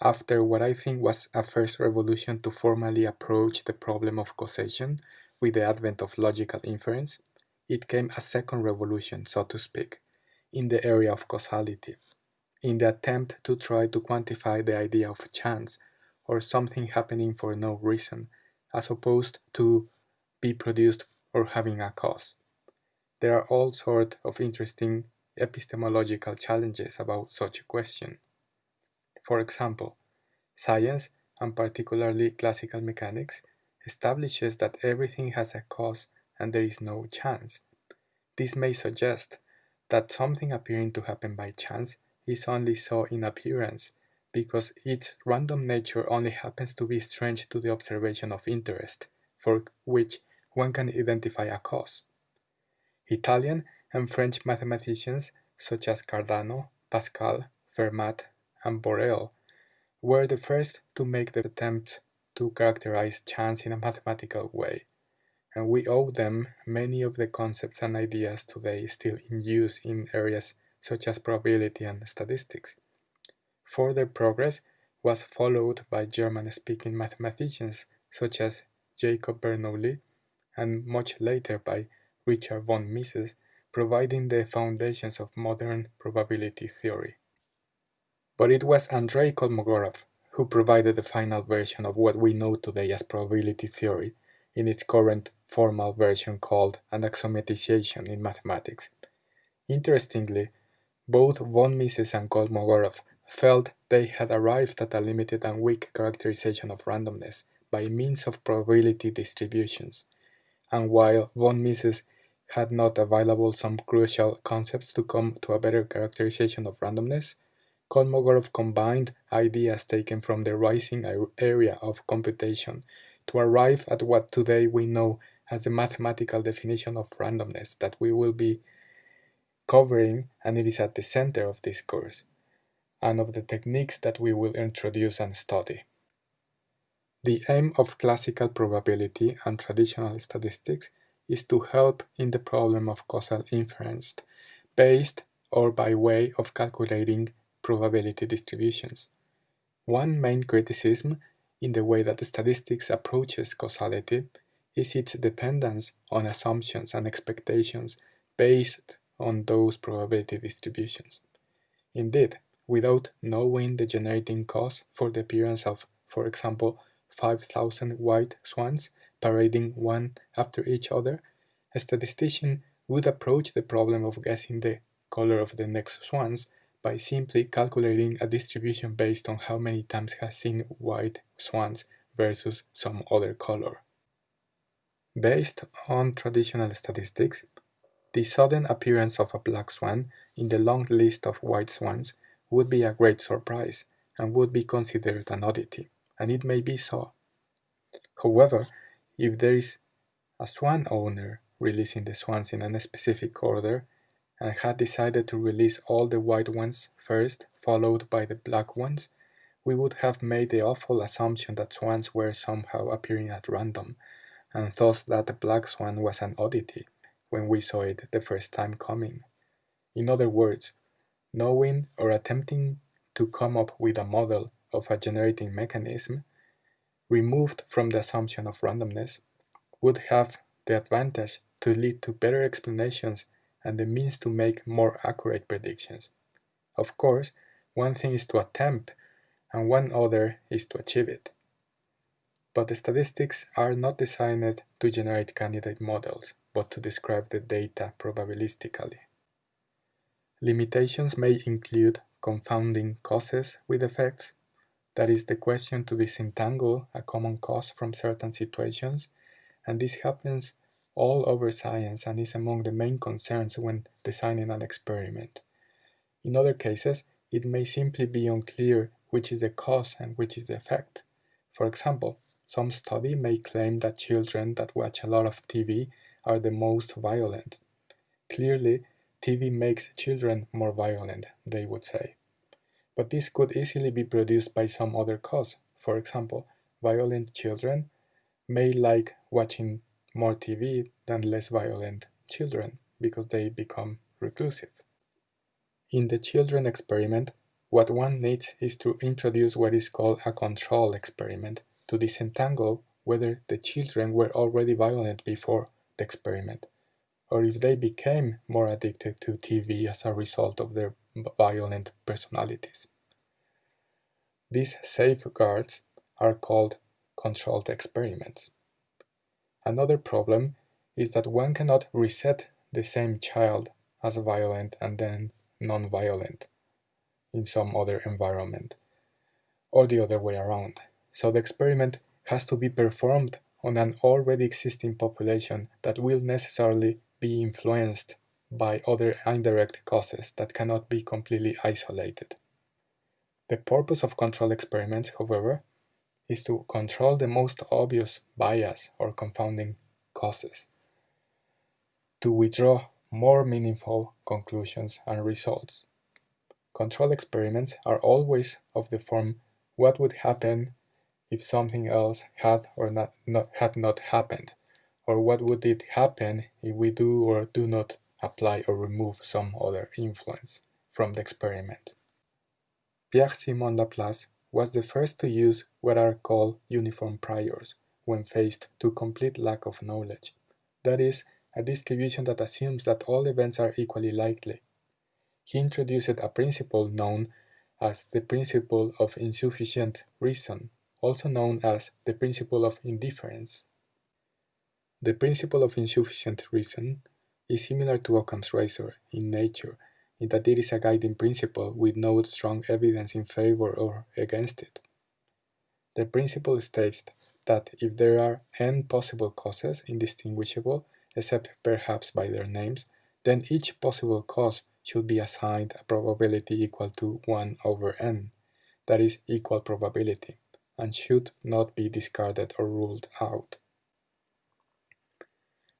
After what I think was a first revolution to formally approach the problem of causation with the advent of logical inference, it came a second revolution, so to speak, in the area of causality, in the attempt to try to quantify the idea of chance or something happening for no reason, as opposed to be produced or having a cause. There are all sorts of interesting epistemological challenges about such a question. For example, science, and particularly classical mechanics, establishes that everything has a cause and there is no chance. This may suggest that something appearing to happen by chance is only so in appearance, because its random nature only happens to be strange to the observation of interest, for which one can identify a cause. Italian and French mathematicians such as Cardano, Pascal, Fermat, and Borel were the first to make the attempt to characterize chance in a mathematical way, and we owe them many of the concepts and ideas today still in use in areas such as probability and statistics. Further progress was followed by German-speaking mathematicians such as Jacob Bernoulli and much later by Richard von Mises, providing the foundations of modern probability theory. But it was Andrei Kolmogorov who provided the final version of what we know today as probability theory in its current formal version called axiomatization in mathematics. Interestingly, both von Mises and Kolmogorov felt they had arrived at a limited and weak characterization of randomness by means of probability distributions, and while von Mises had not available some crucial concepts to come to a better characterization of randomness, Kolmogorov combined ideas taken from the rising area of computation to arrive at what today we know as the mathematical definition of randomness that we will be covering and it is at the center of this course and of the techniques that we will introduce and study. The aim of classical probability and traditional statistics is to help in the problem of causal inference based or by way of calculating probability distributions. One main criticism in the way that statistics approaches causality is its dependence on assumptions and expectations based on those probability distributions. Indeed, without knowing the generating cause for the appearance of, for example, 5,000 white swans parading one after each other, a statistician would approach the problem of guessing the color of the next swans by simply calculating a distribution based on how many times has seen white swans versus some other color. Based on traditional statistics, the sudden appearance of a black swan in the long list of white swans would be a great surprise and would be considered an oddity, and it may be so. However, if there is a swan owner releasing the swans in a specific order and had decided to release all the white ones first, followed by the black ones, we would have made the awful assumption that swans were somehow appearing at random, and thought that the black swan was an oddity when we saw it the first time coming. In other words, knowing or attempting to come up with a model of a generating mechanism removed from the assumption of randomness would have the advantage to lead to better explanations and the means to make more accurate predictions. Of course, one thing is to attempt and one other is to achieve it. But the statistics are not designed to generate candidate models, but to describe the data probabilistically. Limitations may include confounding causes with effects, that is the question to disentangle a common cause from certain situations, and this happens all over science and is among the main concerns when designing an experiment. In other cases, it may simply be unclear which is the cause and which is the effect. For example, some study may claim that children that watch a lot of TV are the most violent. Clearly, TV makes children more violent, they would say. But this could easily be produced by some other cause. For example, violent children may like watching more TV than less violent children because they become reclusive. In the children experiment, what one needs is to introduce what is called a control experiment to disentangle whether the children were already violent before the experiment, or if they became more addicted to TV as a result of their violent personalities. These safeguards are called controlled experiments. Another problem is that one cannot reset the same child as violent and then non-violent in some other environment, or the other way around. So the experiment has to be performed on an already existing population that will necessarily be influenced by other indirect causes that cannot be completely isolated. The purpose of control experiments, however, is to control the most obvious bias or confounding causes, to withdraw more meaningful conclusions and results. Control experiments are always of the form what would happen if something else had or not, not, had not happened, or what would it happen if we do or do not apply or remove some other influence from the experiment. Pierre-Simon Laplace was the first to use what are called uniform priors when faced to complete lack of knowledge, that is, a distribution that assumes that all events are equally likely. He introduced a principle known as the principle of insufficient reason, also known as the principle of indifference. The principle of insufficient reason is similar to Occam's razor in nature in that it is a guiding principle with no strong evidence in favor or against it. The principle states that if there are n possible causes indistinguishable, except perhaps by their names, then each possible cause should be assigned a probability equal to 1 over n, that is equal probability, and should not be discarded or ruled out.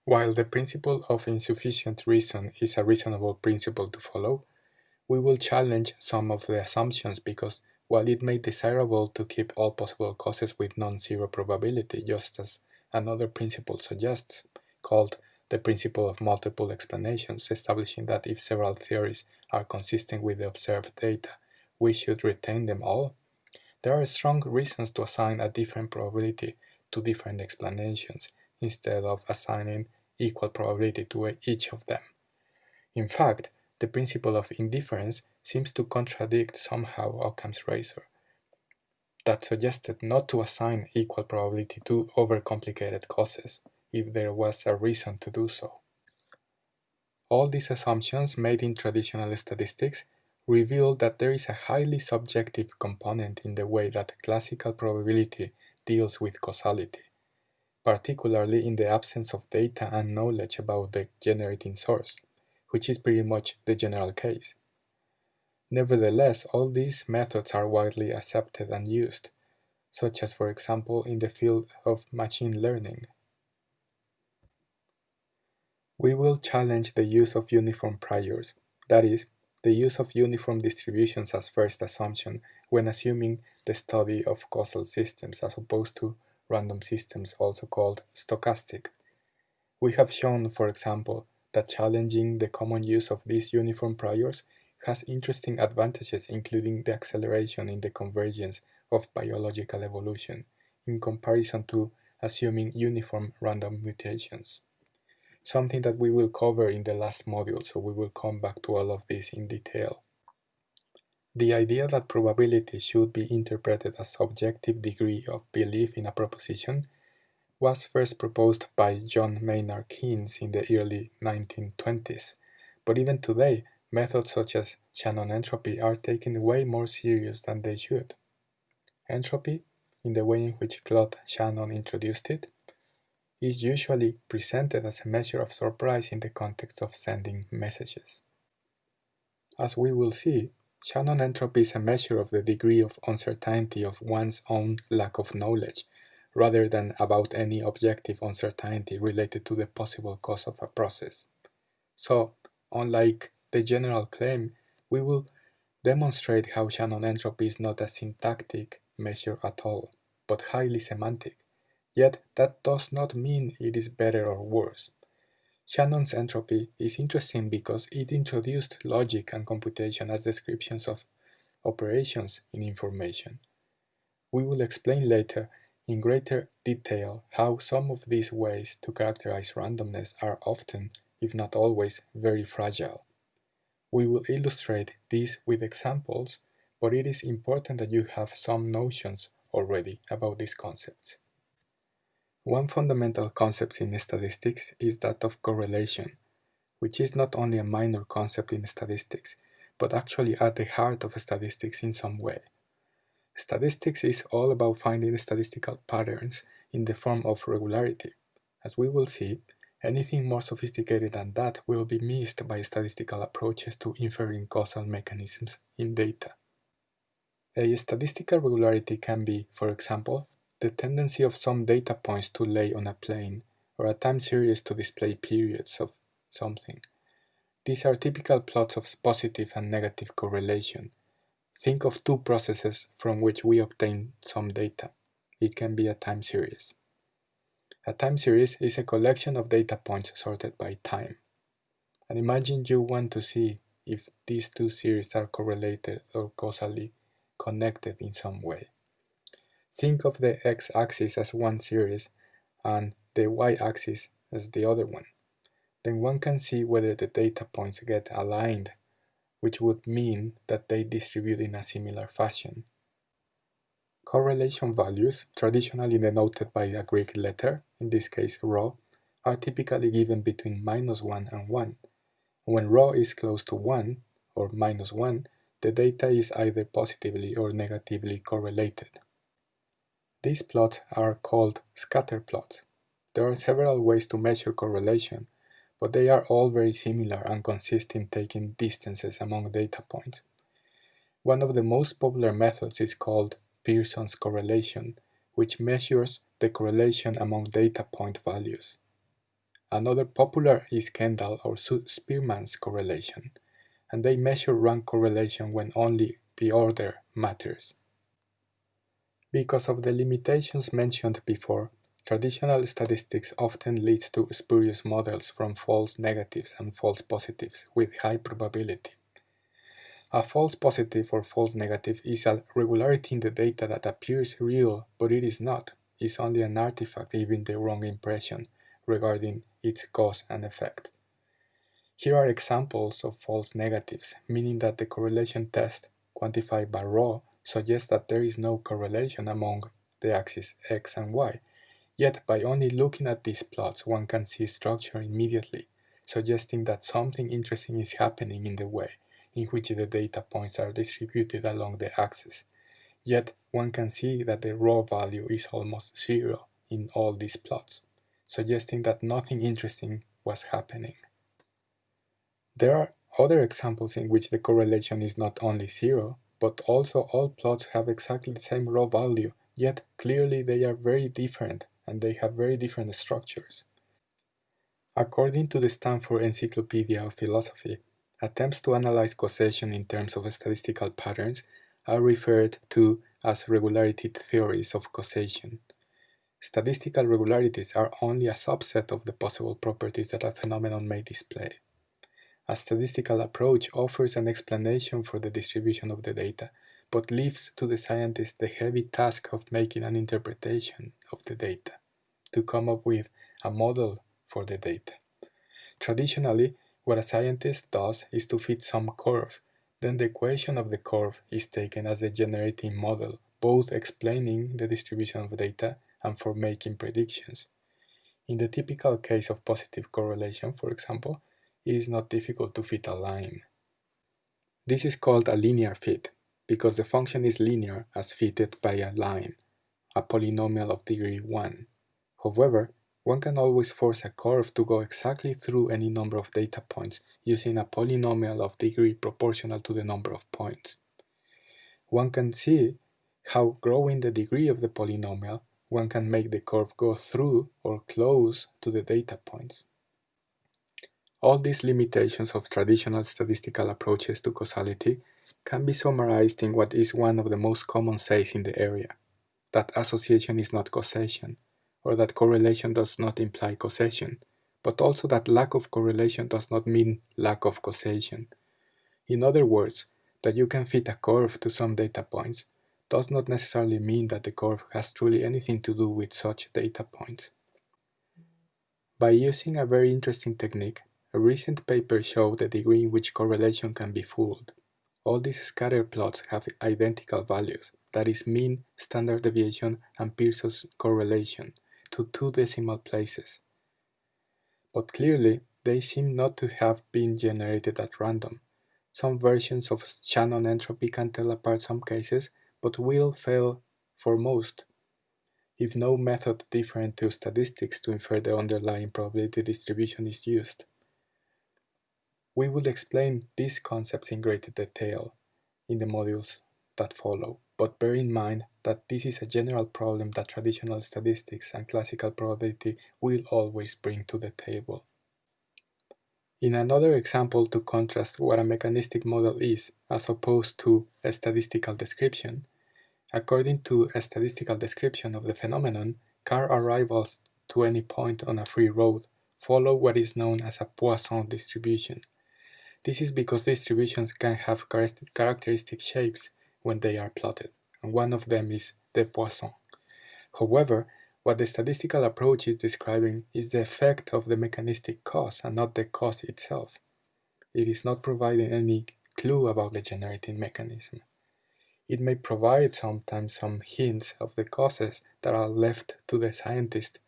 While the principle of insufficient reason is a reasonable principle to follow, we will challenge some of the assumptions because while it may be desirable to keep all possible causes with non-zero probability, just as another principle suggests, called the principle of multiple explanations, establishing that if several theories are consistent with the observed data, we should retain them all, there are strong reasons to assign a different probability to different explanations instead of assigning equal probability to each of them. In fact, the principle of indifference seems to contradict somehow Occam's razor, that suggested not to assign equal probability to overcomplicated causes if there was a reason to do so. All these assumptions made in traditional statistics reveal that there is a highly subjective component in the way that classical probability deals with causality particularly in the absence of data and knowledge about the generating source, which is pretty much the general case. Nevertheless, all these methods are widely accepted and used, such as for example in the field of machine learning. We will challenge the use of uniform priors, that is, the use of uniform distributions as first assumption when assuming the study of causal systems as opposed to random systems also called stochastic. We have shown, for example, that challenging the common use of these uniform priors has interesting advantages including the acceleration in the convergence of biological evolution in comparison to assuming uniform random mutations. Something that we will cover in the last module, so we will come back to all of this in detail. The idea that probability should be interpreted as subjective degree of belief in a proposition was first proposed by John Maynard Keynes in the early 1920s, but even today, methods such as Shannon entropy are taken way more serious than they should. Entropy, in the way in which Claude Shannon introduced it, is usually presented as a measure of surprise in the context of sending messages. As we will see, Shannon entropy is a measure of the degree of uncertainty of one's own lack of knowledge, rather than about any objective uncertainty related to the possible cause of a process. So, unlike the general claim, we will demonstrate how Shannon entropy is not a syntactic measure at all, but highly semantic. Yet that does not mean it is better or worse. Shannon's entropy is interesting because it introduced logic and computation as descriptions of operations in information. We will explain later in greater detail how some of these ways to characterize randomness are often, if not always, very fragile. We will illustrate this with examples, but it is important that you have some notions already about these concepts. One fundamental concept in statistics is that of correlation, which is not only a minor concept in statistics, but actually at the heart of statistics in some way. Statistics is all about finding statistical patterns in the form of regularity. As we will see, anything more sophisticated than that will be missed by statistical approaches to inferring causal mechanisms in data. A statistical regularity can be, for example, the tendency of some data points to lay on a plane, or a time series to display periods of something. These are typical plots of positive and negative correlation. Think of two processes from which we obtain some data. It can be a time series. A time series is a collection of data points sorted by time. And imagine you want to see if these two series are correlated or causally connected in some way. Think of the x-axis as one series and the y-axis as the other one. Then one can see whether the data points get aligned, which would mean that they distribute in a similar fashion. Correlation values, traditionally denoted by a Greek letter, in this case rho, are typically given between minus 1 and 1. When rho is close to 1, or minus 1, the data is either positively or negatively correlated. These plots are called scatter plots. There are several ways to measure correlation, but they are all very similar and consist in taking distances among data points. One of the most popular methods is called Pearson's correlation, which measures the correlation among data point values. Another popular is Kendall or Spearman's correlation, and they measure rank correlation when only the order matters. Because of the limitations mentioned before, traditional statistics often leads to spurious models from false negatives and false positives with high probability. A false positive or false negative is a regularity in the data that appears real but it is not, is only an artifact giving the wrong impression regarding its cause and effect. Here are examples of false negatives, meaning that the correlation test, quantified by rho, suggests that there is no correlation among the axes x and y. Yet by only looking at these plots one can see structure immediately, suggesting that something interesting is happening in the way in which the data points are distributed along the axis. Yet one can see that the rho value is almost zero in all these plots, suggesting that nothing interesting was happening. There are other examples in which the correlation is not only zero, but also all plots have exactly the same rho value, yet clearly they are very different and they have very different structures. According to the Stanford Encyclopedia of Philosophy, attempts to analyze causation in terms of statistical patterns are referred to as regularity theories of causation. Statistical regularities are only a subset of the possible properties that a phenomenon may display. A statistical approach offers an explanation for the distribution of the data, but leaves to the scientist the heavy task of making an interpretation of the data, to come up with a model for the data. Traditionally, what a scientist does is to fit some curve, then the equation of the curve is taken as the generating model, both explaining the distribution of data and for making predictions. In the typical case of positive correlation, for example, it is not difficult to fit a line. This is called a linear fit, because the function is linear as fitted by a line, a polynomial of degree 1. However, one can always force a curve to go exactly through any number of data points using a polynomial of degree proportional to the number of points. One can see how growing the degree of the polynomial, one can make the curve go through or close to the data points. All these limitations of traditional statistical approaches to causality can be summarized in what is one of the most common says in the area, that association is not causation, or that correlation does not imply causation, but also that lack of correlation does not mean lack of causation. In other words, That you can fit a curve to some data points does not necessarily mean that the curve has truly anything to do with such data points. By using a very interesting technique, a recent paper showed the degree in which correlation can be fooled. All these scatter plots have identical values, that is mean, standard deviation, and Pearson's correlation, to two decimal places. But clearly, they seem not to have been generated at random. Some versions of Shannon entropy can tell apart some cases, but will fail for most. If no method different to statistics to infer the underlying probability distribution is used. We will explain these concepts in greater detail in the modules that follow, but bear in mind that this is a general problem that traditional statistics and classical probability will always bring to the table. In another example to contrast what a mechanistic model is as opposed to a statistical description, according to a statistical description of the phenomenon, car arrivals to any point on a free road follow what is known as a Poisson distribution. This is because distributions can have characteristic shapes when they are plotted, and one of them is the Poisson. However, what the statistical approach is describing is the effect of the mechanistic cause and not the cause itself. It is not providing any clue about the generating mechanism. It may provide sometimes some hints of the causes that are left to the scientist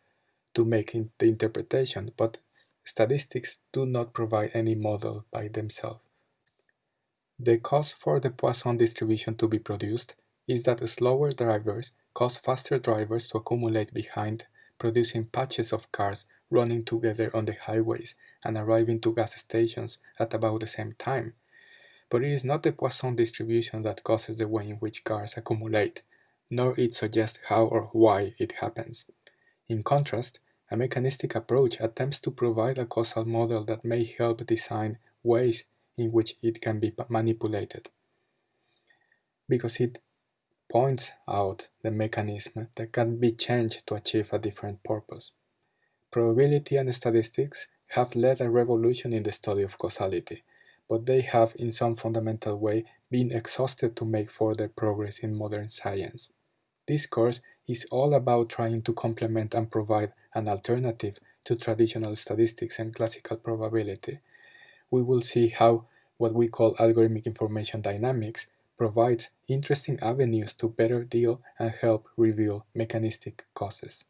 to make the interpretation, but statistics do not provide any model by themselves. The cause for the Poisson distribution to be produced is that slower drivers cause faster drivers to accumulate behind, producing patches of cars running together on the highways and arriving to gas stations at about the same time. But it is not the Poisson distribution that causes the way in which cars accumulate, nor it suggests how or why it happens. In contrast, a mechanistic approach attempts to provide a causal model that may help design ways in which it can be manipulated. Because it points out the mechanism that can be changed to achieve a different purpose. Probability and statistics have led a revolution in the study of causality, but they have in some fundamental way been exhausted to make further progress in modern science. This course is all about trying to complement and provide an alternative to traditional statistics and classical probability. We will see how what we call algorithmic information dynamics provides interesting avenues to better deal and help reveal mechanistic causes.